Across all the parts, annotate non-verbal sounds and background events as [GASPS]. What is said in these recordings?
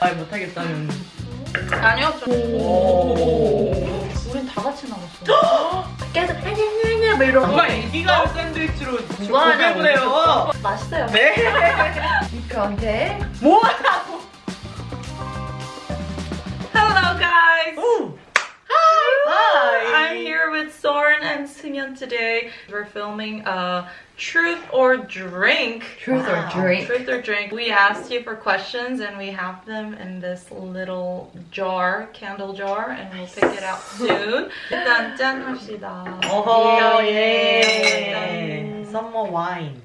말 못하겠다는. 아니요. 저... 우린 다 같이 나갔어. [GASPS] 계속 아냐냐냐 막 이러고. 누가 애기가 샌드위치로 하냐고. 고백을 해요. 맛있어요. 네. [LAUGHS] 그런데 뭐하 I'm Hi. here with Soren and Sungyeon today. We're filming a truth or drink. truth or Wow. drink. Truth or drink. We asked you for questions and we have them in this little jar, candle jar, and we'll pick it out soon. [LAUGHS] 일단 짠 합시다. 어허 짠. 예. 썸머 와인.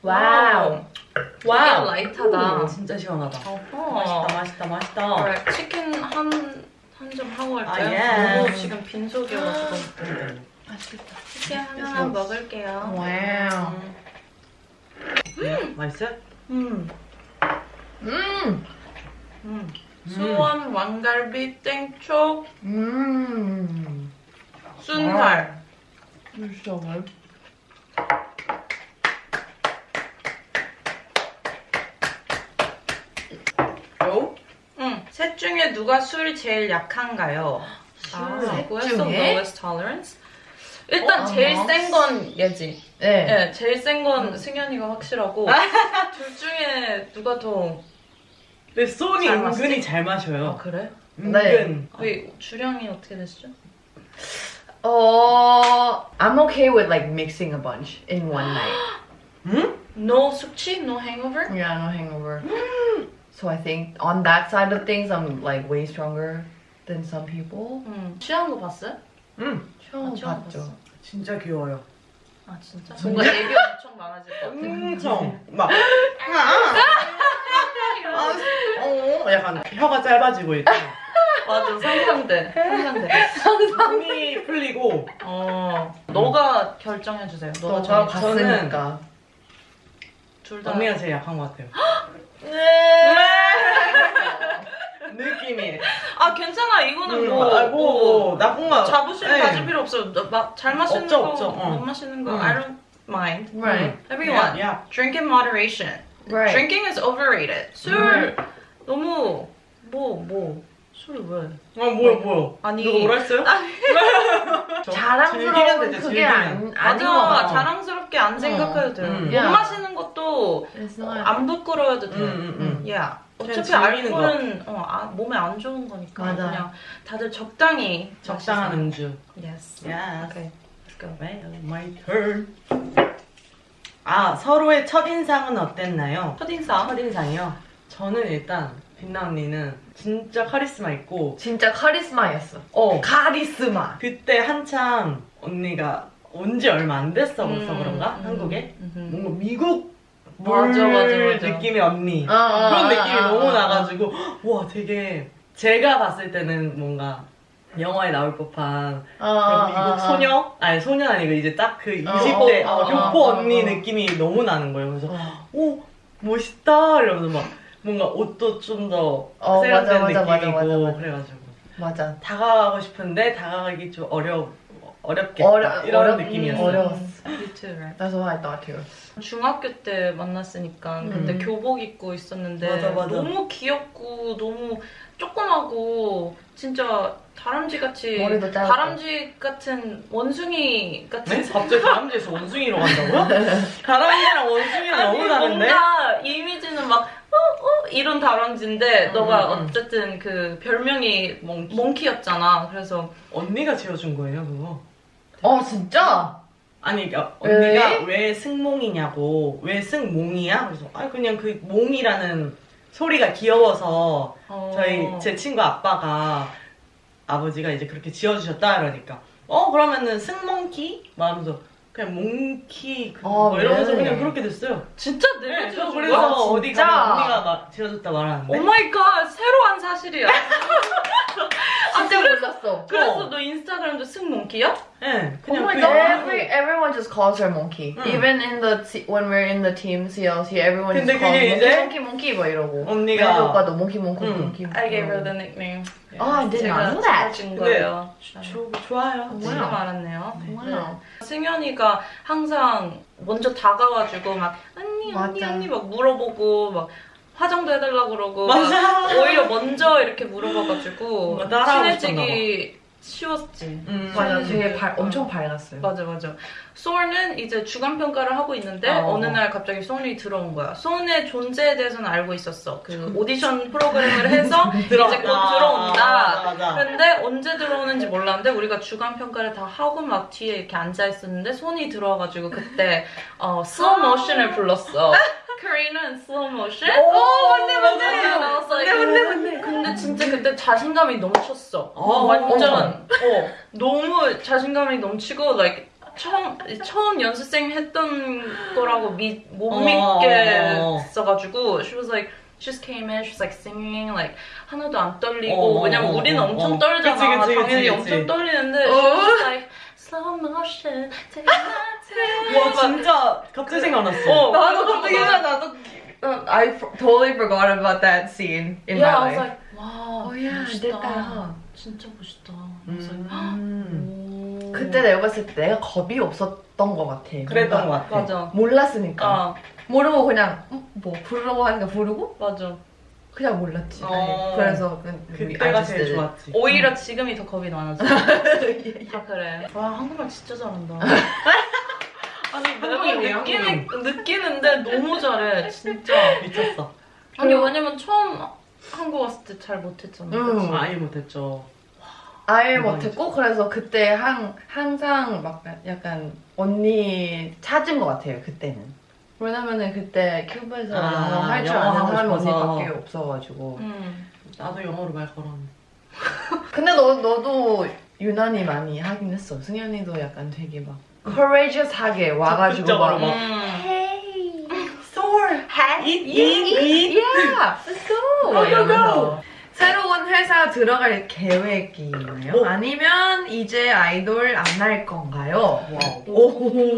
와우. 되게 와우. 라이트하다. 진짜 시원하다. 어허. 맛있다 맛있다 맛있다. Alright, 치킨 한 한점 하고 할까요? 아, 예. 너무 지금 빈속이어가지고 맛있겠다. 치킨 하나 먹을게요. Wow. 음. 맛있어요? 음. 음. 음. 수원 왕갈비 땡초 음. 순살. 진짜 맛. 요? 응. 셋 중에 누가 술이 제일 약한가요? 아, 셋 중에? lowest tolerance? 일단 어, 제일 어. 센건 얘지. 네. 네, 제일 센 건 승현이가 확실하고 둘 중에 누가 더 근데 소니 잘 은근히 마시지? 잘 아, 마셔요. 그래? 네. 은근. 거의 주량이 어떻게 되시죠? 어, I'm okay with like mixing a bunch in one night. 응? No 숙취, no hangover? Yeah, no hangover. So I think on that side of things, I'm like way stronger than some people. 응. 취한 거 봤어요? 응. 처음 아, 처음 봤죠. 봤어. 진짜 귀여워요. 아 진짜? 뭔가 얘기 엄청 많아질 것 같아. 엄청 막. 아, 어, 약간 혀가 짧아지고 있고 맞아 상상돼. 상상돼. 힘이 풀리고 어. 너가 결정해 주세요. 너가 너가 정해. 봤으니까. 둘 다. 언니가 제일 약한 것 같아요. [GASPS] 네. 느낌이. 아 괜찮아. 이거는 음, 뭐, 아, 뭐, 뭐 나쁜 거. 자부심 네. 가질 필요 마, 잘 마시는 없죠, 거, 없죠. 어. 못 마시는 거, 음. I don't mind. Right. Everyone, 야, drink in moderation. Right. Drinking is overrated. 술 너무 뭐 뭐. 술 왜? 어, 뭐야, 뭐야. 아니. 누가 뭐라 했어요? 즐기면 자랑스러운 되죠, 그게 즐기면. 안, 맞아. 같아. 자랑스럽게 안 생각해도 돼요. 음. 못. 마시는 것도 어, 안 부끄러워도 돼요. 음, 음, 음. 야, 어차피 알코올은 어, 아, 몸에 안 좋은 거니까 맞아. 그냥 다들 적당히 적당한 음주. Yes. Yes. Okay. Let's go. Well, my turn. 아, 서로의 첫 인상은 어땠나요? 첫 인상. 첫 인상이요? 저는 일단 빛나 언니는 진짜 카리스마 있고 진짜 카리스마였어. 어 카리스마. 그때 한참 언니가 온 지 얼마 안 됐어 음, 그런가? 음, 한국에? 음. 뭔가 미국 물 맞아, 맞아, 맞아. 느낌의 언니 어, 어, 그런 어, 느낌이 어, 너무 어, 나가지고 와 되게 제가 봤을 때는 뭔가 영화에 나올 법한 어, 그런 어, 미국. 소녀? 아니 소녀 아니고 이제 딱 그 20대 어, 어, 어, 교포 어, 언니 어. 느낌이 너무 나는 거예요 그래서 어. 오 멋있다 이러면서 막 뭔가 옷도 좀더 어, 세련된 맞아, 맞아, 느낌이고 맞아, 맞아, 맞아. 그래가지고 맞아. 다가가고 싶은데 다가가기 좀 어려 어렵겠다 어려- 이런 어려- 느낌이었어요. 어려웠어. Me too, right? That's what I thought too. 중학교 때 만났으니까 근데 음. 교복 입고 있었는데 맞아, 맞아. 너무 귀엽고 너무 조그마고 진짜 다람쥐 같이 머리도 짧고. 다람쥐 같은 원숭이 같은 네? 갑자기 다람쥐에서 원숭이로 간다고요? [LAUGHS] 다람쥐랑 원숭이랑 아니, 너무 다른데? 뭔가 이미지는 막 어, 어, 이런 다람쥐인데 음, 너가 음, 음. 어쨌든 그 별명이 몽키. 몽키였잖아. 그래서 언니가 지어준 거예요 그거 어, 진짜? 아니 그러니까 언니가 왜? 왜 승몽이냐고 왜 승몽이야? 그래서 아 그냥 그 몽이라는 소리가 귀여워서 어, 저희 제 친구 아빠가 아버지가 이제 그렇게 지어주셨다 이러니까 어 그러면은 승몽키? 말하면서 그냥 monkey 그 어, 뭐 이러면서 네. 그냥 그렇게 됐어요. 진짜 네, 내가 저 지어준 그래서 거야? 어디? 가면 언니가 막 지어줬다 말하는데 oh my god 새로운 사실이야. [LAUGHS] 진짜 그래서- 몰랐어. 그래서 어. 너 인스타그램도 승몽키야? 네, Oh 그냥 my 그 god, every, everyone just calls her monkey. 응. Even in the when we're in the team CLC, everyone 근데 just calls 그게 monkey, 이제 monkey, monkey 뭐 이러고. 언니가 오빠도 monkey, monkey, 응. monkey. I gave her the nickname. Oh, I did not know that. 근데 거예요. 조, 좋아요. 지금? 알았네요. Wow. 승현이가 항상 먼저 다가와주고 막 언니 언니. 언니 막 물어보고 막 화장도 해달라고 그러고 맞아. 막 오히려 먼저 이렇게 물어봐가지고 친해지기 쉬웠지. 음. 맞아, 친해지기. 되게 발, 엄청 밝았어요. 맞아 맞아. 손은 이제 주간 평가를 하고 있는데 어. 어. 느날 갑자기 손이 들어온 거야. 손의 존재에 대해서는 알고 있었어. 그 오디션 프로그램을 해서 [LAUGHS] 이제 곧 들어온다. 맞아, 맞아. 근데 언제 들어오는지 몰랐는데 우리가 주간 평가를 다 하고 막 뒤에 이렇게 앉아 있었는데 손이 들어와가지고 그때 어, slow motion을 불렀어. [LAUGHS] 코리는 slow motion. 오, 맞네, 맞네. 맞네, 맞네, 맞네. 근데 진짜 그때 자신감이 넘쳤어. 어, 완전 어. 너무 자신감이 넘치고 like 처음 처음 연습생 했던 거라고 미, 못 어, 믿겠어가지고 she was like she just came in, she was like singing like 하나도 안 떨리고 어, 왜냐면 어, 우리는 어, 엄청 어. 떨잖아 그치, 그치, 당연히 그치, 엄청 그치. 떨리는데 어. she was like 와 진짜 갑자기 생각났어. 어, 나도 갑자기 막- 나도 uh, I totally forgot about that scene in yeah, I my was life. like 와 Oh, yeah, 멋있다 됐다. 진짜 멋있다 I was like, 음. 오. 그때 내가 봤을 때 내가 겁이 없었던 것 같아. 그랬던 것 같아. 맞아 몰랐으니까. 아 모르고 그냥 음, 뭐 부르라고 하니까 부르고 맞아 그냥 몰랐지. 어. 그래서 그- 우리 그때가 artist 제일 did it. 좋았지. 오히려 지금이 더 겁이 많아져. 다 [LAUGHS] 그래. 와 한국말 진짜 잘한다. [LAUGHS] 아니 내가 한국인이에요? 느끼는, 느끼는데 너무 잘해 진짜. 미쳤어. 아니 왜냐면 처음 한국 왔을 때 잘 못했잖아. 음. 그치? 아예 못했죠. 아예. 못했고 그래서 그때 한, 항상 막 약간 언니 찾은 것 같아요 그때는 왜냐면은 그때 큐브에서 아, 영어 할 줄 영어 아는 하고 사람이 싶어서. 언니밖에 없어가지고 음. 나도 영어로 말 걸었는데. [LAUGHS] 근데 너, 너도 유난히 많이 하긴 했어 승현이도 약간 되게 막 courageous하게 와가지고 적극적으로 막 막. 음. Hey Soul. Eat, eat, eat. Yeah, let's go. go, go, 이러면서. 새로운 회사 들어갈 계획이 있나요? 오. 아니면 이제 아이돌 안 할 건가요? Wow.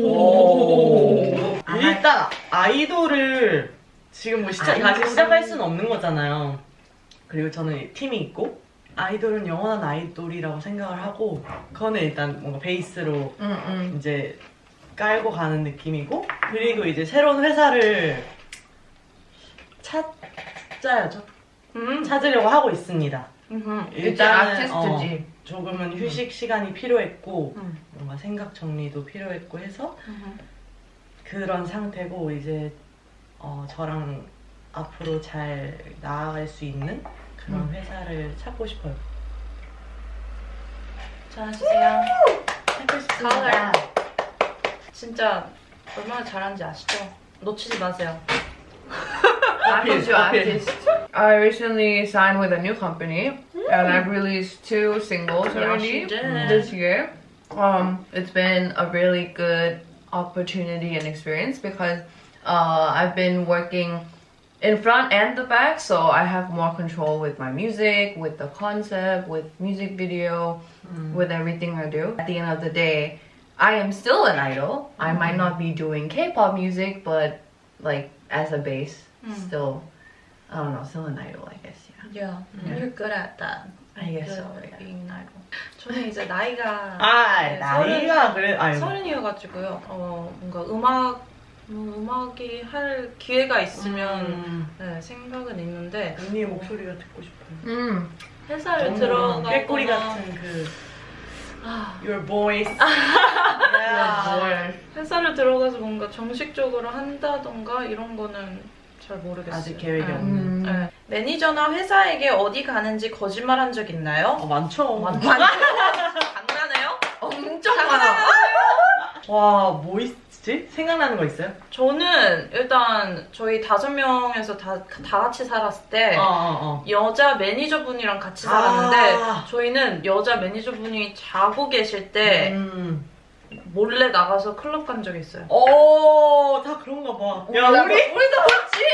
오. 일단 아이돌을 지금 뭐 시작, 아이돌. 다시 시작할 수는 없는 거잖아요. 그리고 저는 팀이 있고 아이돌은 영원한 아이돌이라고 생각을 하고 그거는 일단 뭔가 베이스로 응, 응. 이제 깔고 가는 느낌이고 그리고 이제 새로운 회사를 찾아야죠. 음. 찾으려고 하고 있습니다. 음. 일단 일단은, 아티스트지. 조금은 휴식 시간이 필요했고 음. 뭔가 생각 정리도 필요했고 해서 음. 그런 상태고 이제 어, 저랑 앞으로 잘 나아갈 수 있는 그런 음. 회사를 찾고 싶어요. 잘하세요. 찾고 싶습니다. 가을. 진짜 얼마나 잘하는지 아시죠? 놓치지 마세요. [LAUGHS] Artist, you 어필. artist. I recently signed with a new company and I've released two singles Yeah, already this year. Um, it's been a really good opportunity and experience because uh, I've been working in front and the back, so I have more control with my music, with the concept, with music video, with everything I do. At the end of the day, I am still an idol. I might not be doing K-pop music, but like as a base, still, I don't know, still an idol, I guess. Yeah. Yeah, you're good at that. I guess so. Good Yeah. at being an idol. 저는 이제 나이가 아 네, 나이가 그래 아유 서른이어가지고요. 어 뭔가 음악 뭐 음악이 할 기회가 있으면 음, 네, 생각은 있는데 언니의 목소리가 듣고 싶어요. Mm. 회사를 너무 들어가거나 꾀꼬리 같은 그 아, your voice. [LAUGHS] Boy. 회사를 들어가서 뭔가 정식적으로 한다던가 이런 거는 잘 모르겠어요. 아직 계획이 네. 없는. 네. 매니저나 회사에게 어디 가는지 거짓말한 적 있나요? 어, 많죠. 장난해요? 엄청 많아. 와, 뭐 있지? 생각나는 거 있어요? 저는 일단 저희 다섯 명에서 다, 다 같이 살았을 때 어, 어, 어. 여자 매니저분이랑 같이 살았는데 아. 저희는 여자 매니저분이 자고 계실 때 음. 몰래 나가서 클럽 간 적이 있어요. 오, 다 그런가 봐. 야, 우리? 우리도 그렇지.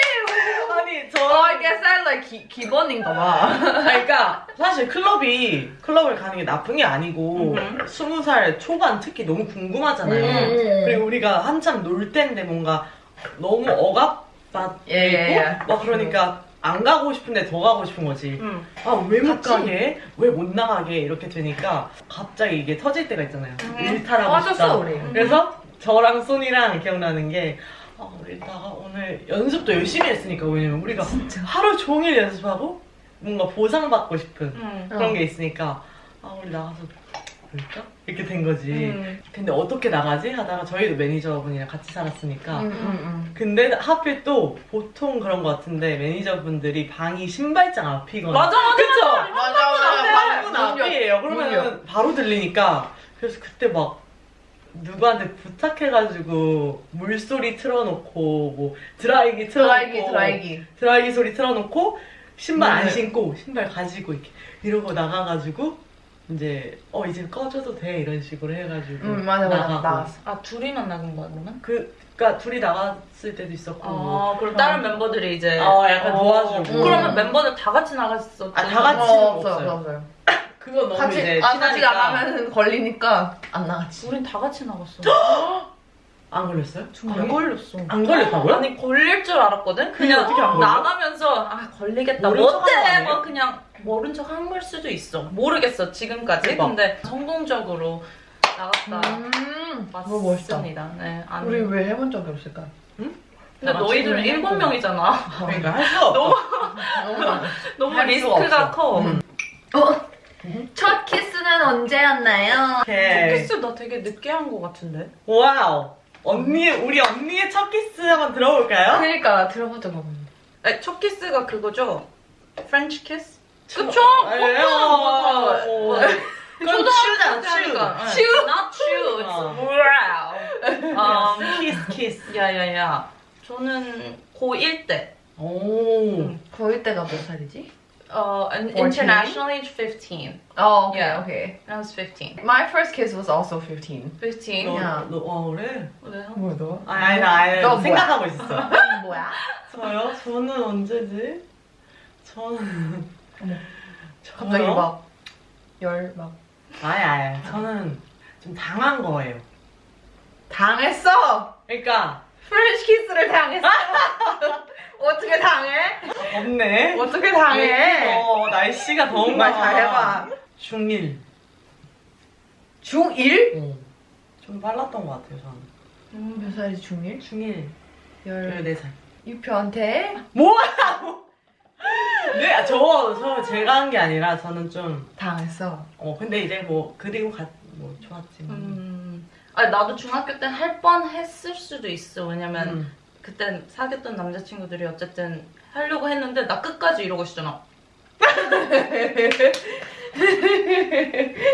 아니, 저. Guess that like 기, 기본인가 봐. [LAUGHS] 그러니까 사실 클럽이 클럽을 가는 게 나쁜 게 아니고. 스무 살 초반 특히 너무 궁금하잖아요. 음. 그리고 우리가 한참 놀 때인데 뭔가 너무 억압 받고 예, 예, 예. 막 그러니까 안 가고 싶은데 더 가고 싶은 거지. 음. 아왜 못. 가게? 왜 못 나가게? 이렇게 되니까 갑자기 이게 터질 때가 있잖아요. 음. 일탈하고 싶다. 그래서 저랑 소니랑 기억나는 게 아, 우리 이따가 오늘 연습도 열심히 했으니까 왜냐면 우리가 하루 종일 연습하고 뭔가 보상받고 싶은 음. 그런 게 있으니까 아 우리 나가서 볼까? 이렇게 된 거지. 음. 근데 어떻게 나가지? 하다가 저희도 매니저분이랑 같이 살았으니까 음, 음, 근데 하필 또 보통 그런 것 같은데 매니저분들이 방이 신발장 앞이거나 맞아 맞아 그쵸? 음. 맞아, 맞아. 방문 앞이에요. 문 그러면 바로 들리니까 그래서 그때 막 누구한테 부탁해가지고 물소리 틀어놓고 뭐 드라이기 틀어놓고 드라이기, 드라이기. 드라이기 소리 틀어놓고 신발 안 네. 신고 신발 가지고 이렇게 이러고 나가가지고 이제 어 이제 꺼져도 돼 이런 식으로 해가지고 음, 맞아, 맞아. 나가고. 나갔어. 아 둘이 만 나간 거야 그러면? 그 그러니까 둘이 나갔을 때도 있었고 아 그럼 다른 멤버들이 이제 어, 약간 도와주고. 음. 그러면 멤버들 다 같이 나갔었 아, 다 같이 어, 없어요. 없어요, 없어요. [LAUGHS] 그거 너무 같이, 이제 아, 같이 친하니까. 나가면 걸리니까 안 나갔지. 우린 다 같이 나갔어 [GASPS] [LAUGHS] 안 걸렸어요? 안 걸렸어 안 걸렸다고요? 아니 걸릴 줄 알았거든 그냥 어떻게 안 걸려? 나가면서 아 걸리겠다 모른 척한 거 못해? 막 그냥 모른 척 한 걸 수도 있어 모르겠어 지금까지 대박. 근데 성공적으로 나갔다 음. 맞습니다 네, 안... 우리 왜 해본 적이 없을까? 근데 다 너희들은 일곱. 명이잖아 그러니까 할 수가 없어. 너무. [LAUGHS] 너무 할 수가 리스크가 없어. 커 음. 첫 키스는 언제였나요? 오케이. 키스 나 되게 늦게 한거 같은데 Wow. 언니, 우리 언니의 첫 키스 한번 들어볼까요? 그러니까 없는데. 아니, 첫 키스가 그거죠? 프렌치 키스? 그쵸? 아니에요. 어, 그건 추잖아, 추. 추? Not 추. 어. It's wow. Um, 키스, 키스. 야야야. 저는 고1 때. 오. 거의 때가 몇 살이지? 어, and 14? international age 15. Oh, okay, Yeah. okay. I was 15. My first kiss was also 15. 15? 너, 야. 너, 어, 그래? 왜요? 뭐야, 너? 아니, 아니, 나 아니, 너 뭐야? 생각하고 있었어. [LAUGHS] 뭐야? 저요? 저는 언제지? 저는. 갑자기 저요? 막, 열, 막. 아니, 아니. 저는 좀 당한 거예요. 당했어! 그러니까, 프렌치 키스를 당했어! [LAUGHS] 어떻게 당해? 없네. 어떻게 당해? 어, 날씨가 더운가 정말 잘해봐. 중1. 중1? 어. 좀 빨랐던 것 같아요, 저는. 음, 몇 살이지, 중1? 중1. 열. 14살. 유표한테? 뭐라고? 네, 아, 저, 저, 제가 한 게 아니라 저는 좀, 당했어. 어, 근데 이제 뭐, 그리고 가, 뭐, 좋았지만. 음. 아니, 나도 중학교 때 할 뻔 했을 수도 있어. 왜냐면 음. 그때 사귀었던 남자친구들이 어쨌든 하려고 했는데 나 끝까지 이러고 있었잖아.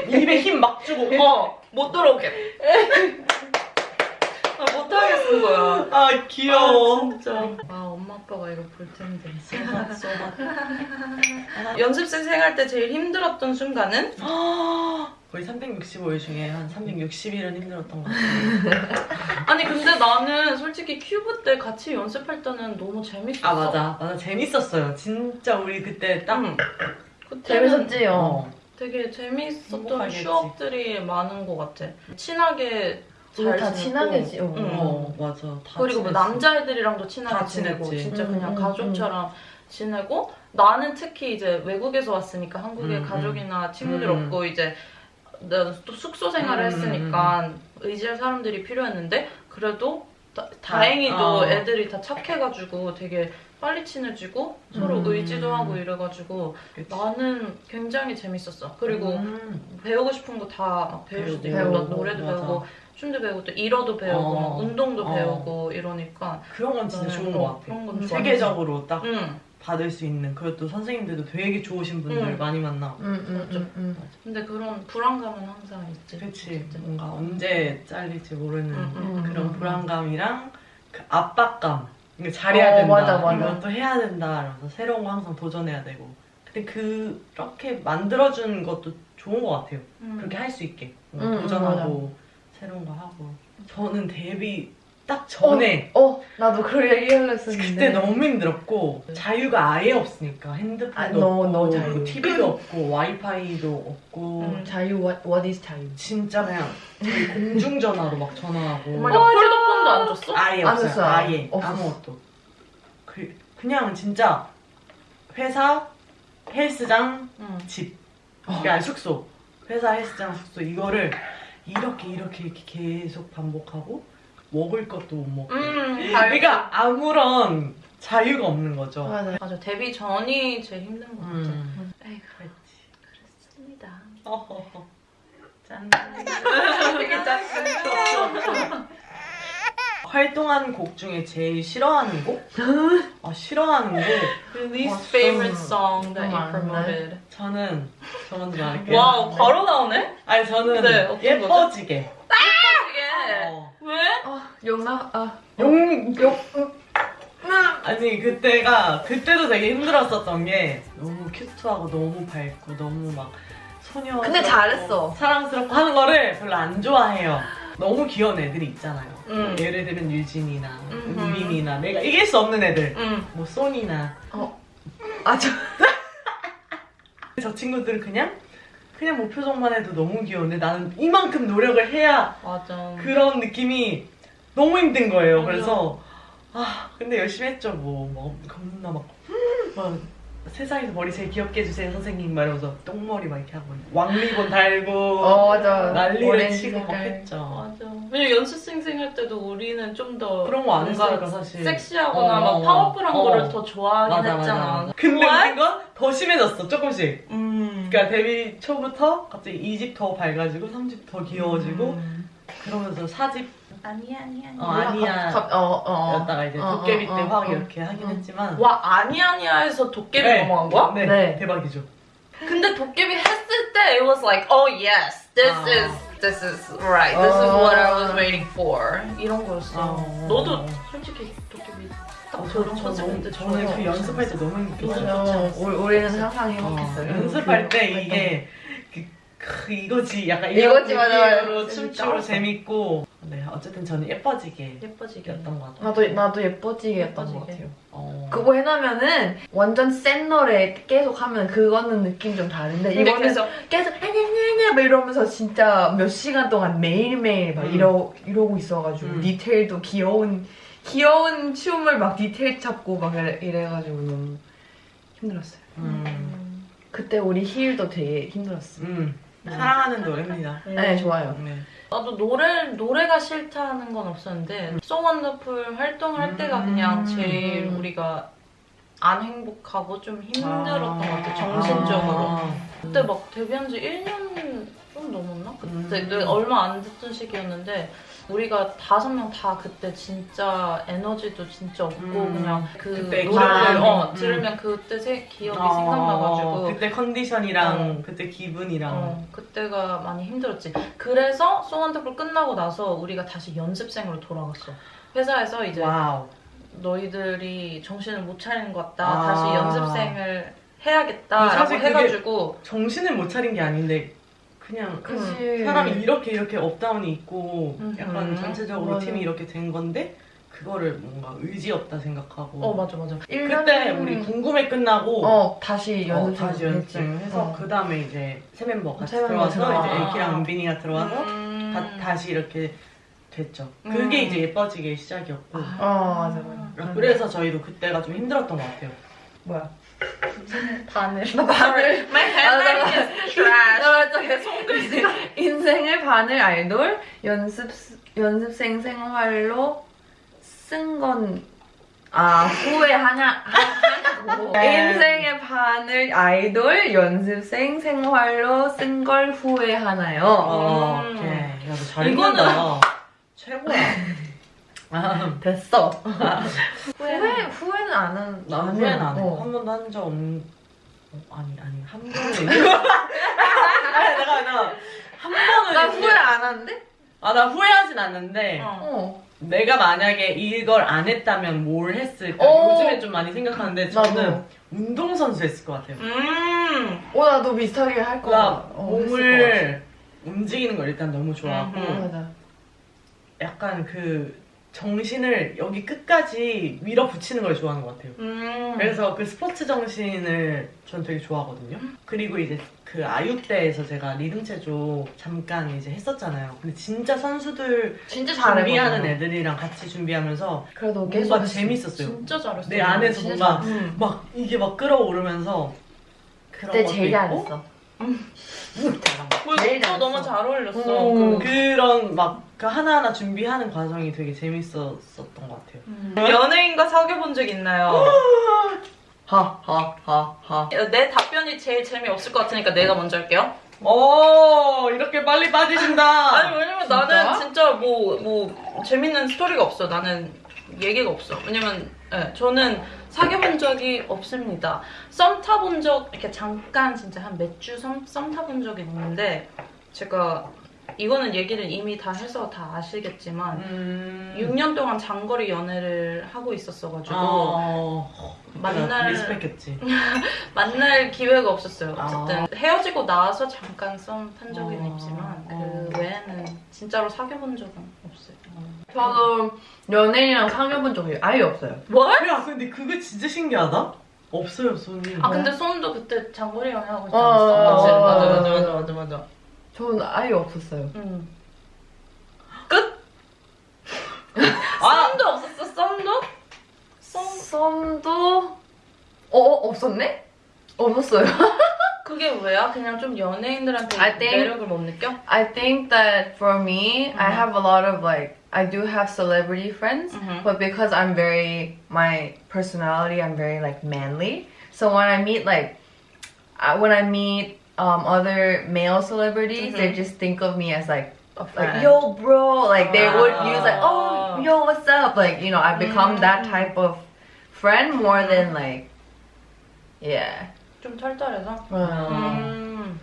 입에 힘 막 주고. 어, 못 들어오게. [LAUGHS] 나 못하겠는 거야. 아, 귀여워. 아, 진짜. 아, 엄마 아빠가 이거 볼 텐데. 쏘맛. 연습생 생활 때 제일 힘들었던 순간은? [GASPS] 거의 365일 중에 한 360일은 힘들었던 것 같아요. [LAUGHS] 아니, 근데 나는 솔직히 큐브 때 같이 연습할 때는 너무 재밌었어. 아, 맞아. 맞아. 재밌었어요. 진짜 우리 그때 딱. 응. 그때는 재밌었지요? 어. 되게 재밌었던 행복하겠지. 추억들이 많은 것 같아. 친하게 다 지냈고. 친하게 지, 어. 응. 어, 맞아. 다 그리고 뭐. 남자애들이랑도 친하게 다 지내고 친했지. 진짜 음, 그냥 음, 가족처럼 지내고 나는 특히 이제 외국에서 왔으니까 한국에 음, 가족이나 친구들 음. 없고 이제 나또 숙소 생활을 음, 했으니까 의지할 사람들이 필요했는데 그래도 다, 행히도 어. 애들이 다 착해가지고 되게 빨리 친해지고 서로 음. 의지도 하고 이래가지고 그치. 나는 굉장히 재밌었어. 그리고 음. 배우고 싶은 거 다 배울 수도 있고 노래도 맞아. 배우고 춤도 배우고 또 일어도 배우고 어. 막 운동도 어. 배우고 이러니까 그런 건 진짜 좋은 어, 것 같아. 그런 건. 세계적으로 딱 응. 받을 수 있는 그것도 선생님들도 되게 좋으신 분들 응. 많이 만나고 응, 응, 응, 응. 근데 그런 불안감은 항상 있지. 어쨌든. 뭔가 언제 잘릴지 모르는 응, 그런 응. 불안감이랑 그 압박감 잘해야 어, 된다 맞아, 맞아. 이것도 해야 된다 이러면서 새로운 거 항상 도전해야 되고 근데 그렇게 만들어주는 것도 좋은 것 같아요 응. 그렇게 할 수 있게 도전하고 새로운 거 하고 저는 데뷔 딱 전에 어, 나도 그 얘기 하려 했었는데. 그때 너무 힘들었고 자유가 아예 없으니까 핸드폰도 아, 없고 너무 자유. TV도 없고 와이파이도 없고 음. 자유, what, what is 자유? 진짜 그냥 공중전화로 막 전화하고 엄마가 폴더폰도 안 줬어? 아예 안 없어요 줬어요. 아예 없었어. 아무것도 그, 그냥 진짜 회사 헬스장 응. 집 그러니까 숙소 회사 헬스장 숙소 이거를 이렇게 이렇게 이렇게 계속 반복하고 먹을 것도 못 먹고. 음, 그러니까 아무런 자유가 없는 거죠. 맞아. 맞아 데뷔 전이 제일 힘든 것 같아. 음. 에이구 그렇지. 그렇습니다. 어허허. 짠. [LAUGHS] 되게 짠. [LAUGHS] 활동한 곡 중에 제일 싫어하는 곡? 아, 싫어하는 곡? Your least 와, favorite 좀- song that you 좀 promoted. 저는 저 먼저 말할게요. Wow 바로 나오네? 아니 저는 네, 예뻐지게. 이게 어. 왜? 아, 용나, 아. 용, 용. 아니 그때가 그때도 되게 힘들었었던 게 너무 cute하고 너무 밝고 너무 막 소녀. 근데 잘했어. 사랑스럽고 하는 거를 별로 안 좋아해요. 너무 귀여운 애들이 있잖아요. 음. 예를 들면 유진이나 음흠. 은빈이나 내가 이길 수 없는 애들. 응. 뭐 손이나 아, 저. [LAUGHS] 저 친구들은 그냥 그냥 뭐 표정만 해도 너무 귀여운데 나는 이만큼 노력을 해야 맞아. 그런 느낌이 너무 힘든 거예요. 맞아. 그래서 아 근데 열심히 했죠. 뭐, 뭐 겁나 막, 막 세상에서 머리 제일 귀엽게 해주세요 선생님 말하면서 똥머리 막 이렇게 하고 왕리본 달고 어, 맞아. 난리를 치고 막 색깔. 했죠. 맞아. 왜냐면 연습생 할 때도 우리는 좀 더 그런 거 안 했으니까 사실. 섹시하거나 어, 막 어, 파워풀한 어. 거를 더 좋아하긴 맞아 했잖아. 맞아. 근데 웃긴 건 더 심해졌어 조금씩. 음. 그러니까 데뷔 초부터 갑자기 2집 더 밝아지고 3집 더 귀여워지고 음. 그러면서 4집 아니야 아니야 어, 아니야. 아니야. 갑- 어, 어. 였다가 이제 어, 도깨비 어, 때 어, 확 어. 이렇게 하긴 어. 했지만 와 아니야 아니야에서 도깨비 네. 넘어간 거야? 네, 네. 대박이죠. 근데 도깨비 했을 때 it was like oh yes this 아. is this is right this is 어. what I was waiting for 이런 거였어. 어. 너도 솔직히 도깨비 딱 어, 저런 저, 컨셉 때 저, 저는 그. 연습할 때 너무 행복했어요. 우리는 항상 어, 행복했어요. 연습할 때그 이게 이거지 약간 이거지, 이런 맞아, 맞아. 느낌으로 춤추고. 재밌고 네 어쨌든 저는 예뻐지게 예뻐지게. 였던 것 같아요. 나도 나도 예뻐지게였던 것 예뻐지게. 같아요. 어. 그거 해놓으면은 완전 센 노래 계속 하면 그거는 느낌 좀 다른데 이거는 계속 계속 아냐냐냐 막 이러면서 진짜 몇 시간 동안 매일매일 막 음. 이러, 이러고 있어가지고 음. 디테일도 귀여운 귀여운 춤을 막 디테일 잡고 막 이래, 이래가지고 너무 힘들었어요. 음. 그때 우리 힐도 되게 힘들었어. 음. 사랑하는 노래입니다. 네 좋아요. 네. 나도 노래 노래가 싫다는 건 없었는데 So Wonderful 활동을 할 때가 그냥 음. 제일 우리가 안 행복하고 좀 힘들었던 것 같아 정신적으로. 아. 그때 막 데뷔한 지 1년 좀 넘었나? 그때 음. 내 얼마 안 됐던 시기였는데 우리가 다섯 명 다 그때 진짜 에너지도 진짜 없고 음. 그냥 그 노래를 어, 음. 들으면 그때 새 기억이 어, 생각나가지고 그때 컨디션이랑 그때 기분이랑 어, 그때가 많이 힘들었지. 그래서 송원더풀 끝나고 나서 우리가 다시 연습생으로 돌아갔어. 회사에서 이제 Wow. 너희들이 정신을 못 차리는 것 같다. 아. 다시 연습생을 해야겠다라고 해가지고 정신을 못 차린 게 아닌데 그냥 그치. 사람이 이렇게 이렇게 up down이 있고 음. 약간 음. 전체적으로 맞아. 팀이 이렇게 된 건데 그거를 뭔가 의지 없다 생각하고 어 맞아 맞아. 그때 우리 궁금해 끝나고 어 다시 어, 연습생 다시 연습생 해서 어. 그 다음에 이제 세 멤버 같이 세 들어와서 들어와. 이제 엘키랑 은빈이가 들어와서 음. 다, 다시 이렇게 됐죠. 음. 그게 이제 예뻐지게 시작이었고 아. 어 맞아 맞아. 그래서 저희도 그때가 좀 힘들었던 것 같아요. 뭐야? 바늘. 바늘. My handbag is trash. 손글씨. 인생의 반을 아이돌 연습 연습생 생활로 쓴 건 아 후회하냐 하냐고 네. 인생의 반을 아이돌 연습생 생활로 쓴 걸 후회하나요? 어, 음. 오케이. 야, 너잘 이거는-. 최고야. 아, 됐어. 후회 후회는 안 한. 나안 후회는. 안 해. 어. 한 번도 한 적 없는. 어, 아니, 아니, 한 번은. [LAUGHS] 아니, 내가, 내가, 한 번은. 나 후회 안 하는데? 아, 나 후회하진 않는데, 어. 어. 내가 만약에 이걸 안 했다면 뭘 했을까? 어. 요즘에 좀 많이 생각하는데, 저는 나도. 운동선수 했을 것 같아요. 음. 어 나도 비슷하게 할 거. 그러니까 어, 몸을 움직이는 걸 일단 너무 좋아하고, 음. 맞아. 약간 그, 정신을 여기 끝까지 밀어붙이는 걸 좋아하는 것 같아요. 음. 그래서 그 스포츠 정신을 전 되게 좋아하거든요. 그리고 이제 그 아육 때에서 제가 리듬 체조 잠깐 이제 했었잖아요. 근데 진짜 선수들 진짜 잘해. 준비하는 애들이랑 같이 준비하면서 그래도 계속 뭔가. 재밌었어요. 진짜 잘했어. 내 안에서 뭔가 음. 막 이게 막 끌어오르면서 그런 그때 것도 제일 있고 잘했어. 너 잘했어. 너무 잘 어울렸어. 음, 그- 그런 막 그 하나하나 준비하는 과정이 되게 재밌었었던 것 같아요. 음. 연예인과 사귀어본 적 있나요? [GASPS] 하하하하. 내 답변이 제일 재미없을 것 같으니까 내가 먼저 할게요. 오 이렇게 빨리 빠지신다. [LAUGHS] 아니 왜냐면 진짜? 나는 진짜 뭐뭐 재밌는 스토리가 없어. 나는 얘기가 없어. 왜냐면 예, 저는 사귀어본 적이 없습니다. 썸 타본 적 이렇게 잠깐 진짜 한 몇주썸 타본 적이 있는데 제가 이거는 얘기를 이미 다 해서 다 아시겠지만 음. 6년 동안 장거리 연애를 하고 있었어가지고 어, 만날- 리스펙했지. [LAUGHS] 만날 기회가 없었어요. 어쨌든 아. 헤어지고 나서 잠깐 썸 탄 적은 어, 있지만 어. 그 외에는 진짜로 사귀어본 적은 없어요. 저도 연예인이랑 사귀어본 적이 아예 없어요. 뭘? 야 근데 그게 진짜 신기하다. 없어요 손이. 아 근데 손도 그때 장거리 연애하고 있지 어, 않았어? 어, 맞아 어, 맞아 어. 맞아 맞아 맞아. 저는 아예 없었어요. 응. 끝? 아! [LAUGHS] 썸도 없었어? 썸도? 썸 썸도 어, 어 없었네? 없었어요. [LAUGHS] 그게 왜야? 그냥 좀 연예인들한테 I think- 매력을 못 느껴? I think that for me, I have a lot of like I do have celebrity friends, Mhm. but because I'm very my personality, I'm very like manly. So when I meet like I, when I meet um, other male celebrities, they Mhm. just think of me as like A like friend. yo bro, like they would Ah. use like oh yo what's up, like you know I become that Mm. type of friend more than like yeah. 좀 털털해서? 음. 음.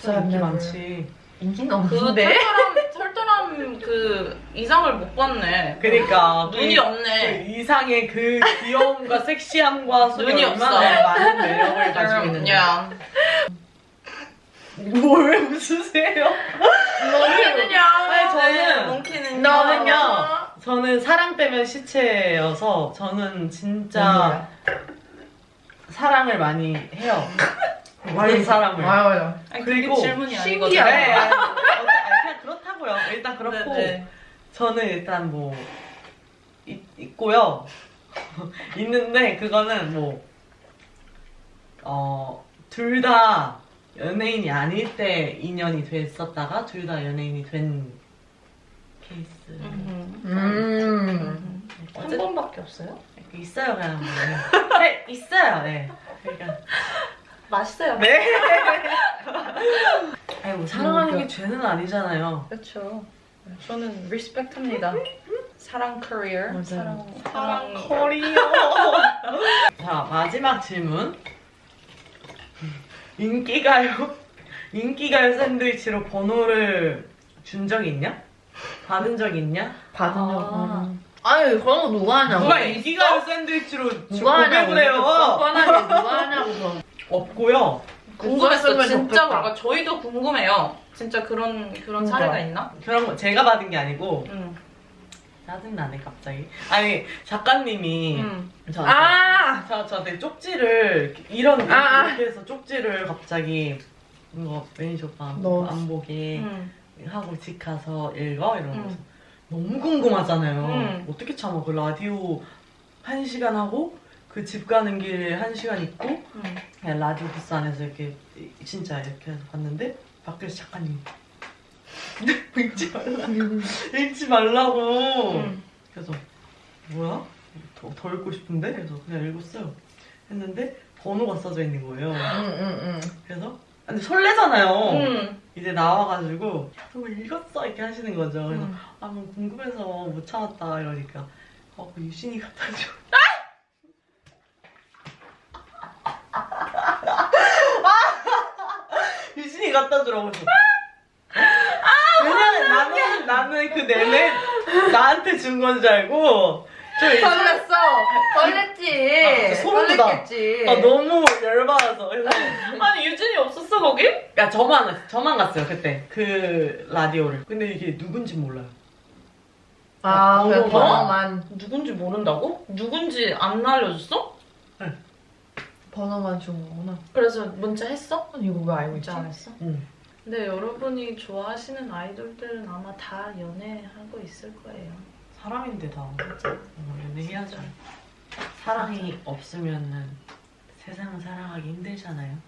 진짜 인기 많지. 인기는 그 없는데. 털털한, 털털한 그 이상을 못 봤네. 그러니까 눈이 그- 없네. 그 이상의 그 귀여움과 섹시함과 눈이 없어. 많은 매력을 가지고 있는데. 야. 뭘 웃으세요? 몽키는요? 아니, 저는- 네, 몽키는요? 저는요. 저는 사랑 빼면 시체여서 저는 진짜 사랑을 많이 해요. 많은 사랑을. 와요. 아니, 그리고 그게 질문이 아니거든요. 신기하다. 네. 아니, 그냥 그렇다고요. 일단 그렇고 네네. 저는 일단 뭐 있, 있고요. [LAUGHS] 있는데 그거는 뭐 어, 둘 다 연예인이 아닐 때 인연이 됐었다가 둘 다 연예인이 된 케이스. 음. 음. 한 번밖에 없어요? 있어요 그냥 뭐. 네, 있어요. 네. 그러니까 맛있어요. 네. [LAUGHS] 아니 뭐 사랑하는 게 죄는 아니잖아요. 그렇죠. 저는 respect합니다. 사랑 커리어. 맞아요. 사랑 사랑 커리어. [LAUGHS] 자 마지막 질문. 인기가요? 인기가요 샌드위치로 번호를 준 적 있냐? 받은 적 있냐? 받은 적. 아. 음. 아니 그런 거 누가 하냐고. 누가 인기가요 샌드위치로 누가 하냐고. 뻔뻔하게 누가 하냐고. 그런 거. 없고요. 궁금했어. 있었으면 진짜. 뭔가 저희도 궁금해요. 진짜 그런 그런 그러니까. 사례가 있나? 그런 거 제가 받은 게 아니고 응. 짜증나네 갑자기. 아니 작가님이 응. 저한테 아. 저, 저한테 쪽지를 이런 이렇게, 아, 아. 이렇게 해서 쪽지를 갑자기 이거 매니저 오빠 넣었어. 안 보게 응. 하고 집 가서 읽어 이러면서 응. 너무 궁금하잖아요. 응. 어떻게 참아 그 라디오 한 시간 하고 그 집 가는 길에 한 시간 있고 응. 그냥 라디오 부스 안에서 이렇게 진짜 이렇게 해서 봤는데 밖에서 작가님 읽지 말라 읽지 말라고 응. 그래서 뭐야 더, 더 읽고 싶은데 그래서 그냥 읽었어요 했는데 번호가 써져 있는 거예요 응응응. 그래서 근데 설레잖아요 응. 이제 나와가지고 그거 읽었어 이렇게 하시는 거죠 그래서 응. 아, 뭐 궁금해서 못 참았다 이러니까 어, 그 유신이 갖다 줘. 유신이 갖다 주라고 했어. 왜냐면 나는 나는 그 내내 나한테 준 건 줄 알고 설렜어. 설렜지. 아, 소름 돋아. 아, 너무 열받아서 [LAUGHS] 아니 유진이 없었어 거기? 야 저만 저만 갔어요 그때 그 라디오를 근데 이게 누군지 몰라요. 아, 그래 번호만. 누군지 모른다고? 누군지 안 알려줬어? 번호만 준 거구나. 그래서 문자 했어? 아니, 이거 왜 알고 있지? 문자 안 했어? 응. 근데 여러분이 좋아하시는 아이돌들은 아마 다 연애하고 있을 거예요. 사람인데 다 어, 연애해야죠. 사랑이 없으면은 세상을 살아가기 힘들잖아요.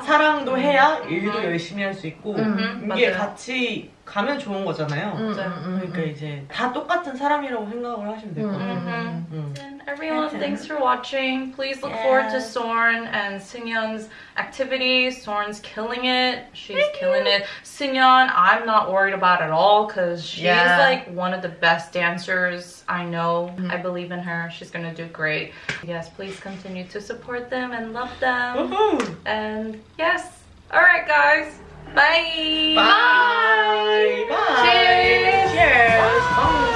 사랑도 해야 일도 열심히 할 수 있고 음, 이게 맞아요. 같이 가면 좋은 거잖아요. 음, 맞아요. 음, 음, 그러니까 이제 다 똑같은 사람이라고 생각을 하시면 될 것 같아요. Mhm. 음. And everyone, That's it. thanks for watching. Please look forward to Yes. Sorn and Sinyeon's activities. Sorn's killing it. She's killing it. Sinyeon, I'm not worried about at all because she's Yeah. like one of the best dancers I know. I believe in her. She's gonna do great. Yes, please continue to support them and love them. Woohoo! And yes, all right, guys. Bye. Bye! Bye! Cheers! Cheers! Bye!